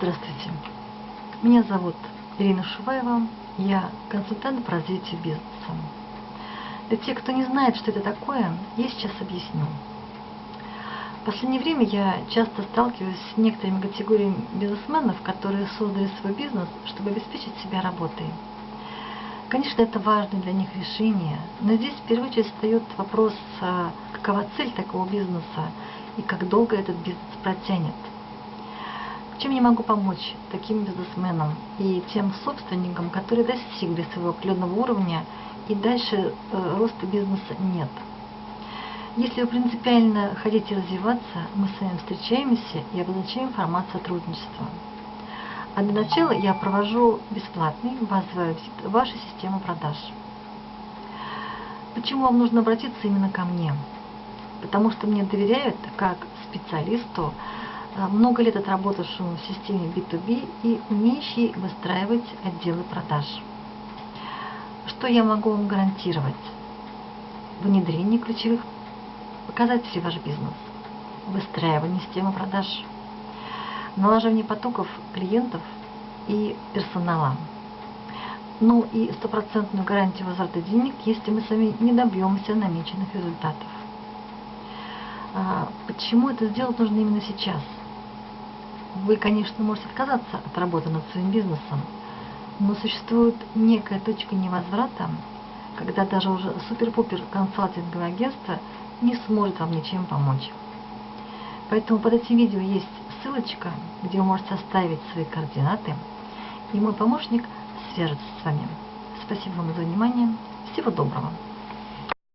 Здравствуйте. Меня зовут Ирина Шуваева. Я консультант по развитию бизнеса. Для тех, кто не знает, что это такое, я сейчас объясню. В последнее время я часто сталкиваюсь с некоторыми категориями бизнесменов, которые создали свой бизнес, чтобы обеспечить себя работой. Конечно, это важное для них решение, но здесь в первую очередь встает вопрос, а какова цель такого бизнеса и как долго этот бизнес протянет. Чем я могу помочь таким бизнесменам и тем собственникам, которые достигли своего определенного уровня и дальше э, роста бизнеса нет? Если вы принципиально хотите развиваться, мы с вами встречаемся и обозначаем формат сотрудничества. А для начала я провожу бесплатный аудит вашей системы продаж. Почему вам нужно обратиться именно ко мне? Потому что мне доверяют как специалисту, много лет отработавшему в системе B2B и умеющий выстраивать отделы продаж. Что я могу вам гарантировать? Внедрение ключевых показателей в ваш бизнес, выстраивание системы продаж, налаживание потоков клиентов и персонала. Ну и стопроцентную гарантию возврата денег, если мы сами не добьемся намеченных результатов. А, почему это сделать нужно именно сейчас? Вы, конечно, можете отказаться от работы над своим бизнесом, но существует некая точка невозврата, когда даже уже супер-пупер консалтинговое агентство не сможет вам ничем помочь. Поэтому под этим видео есть ссылочка, где вы можете оставить свои координаты, и мой помощник свяжется с вами. Спасибо вам за внимание. Всего доброго.